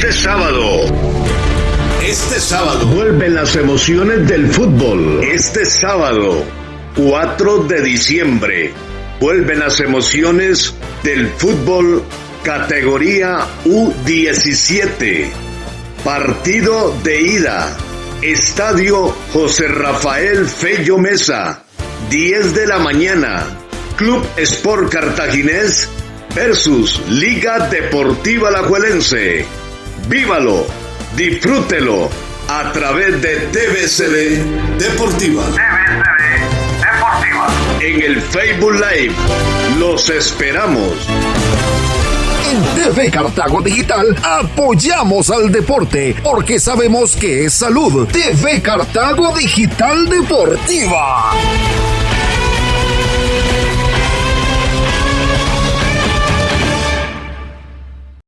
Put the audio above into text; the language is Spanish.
Este sábado. Este sábado. Vuelven las emociones del fútbol. Este sábado, 4 de diciembre. Vuelven las emociones del fútbol categoría U17. Partido de ida. Estadio José Rafael Fello Mesa. 10 de la mañana. Club Sport Cartaginés versus Liga Deportiva Alajuelense. Vívalo, disfrútelo a través de TVCD Deportiva. TVCD Deportiva. En el Facebook Live los esperamos. En TV Cartago Digital apoyamos al deporte porque sabemos que es salud. TV Cartago Digital Deportiva.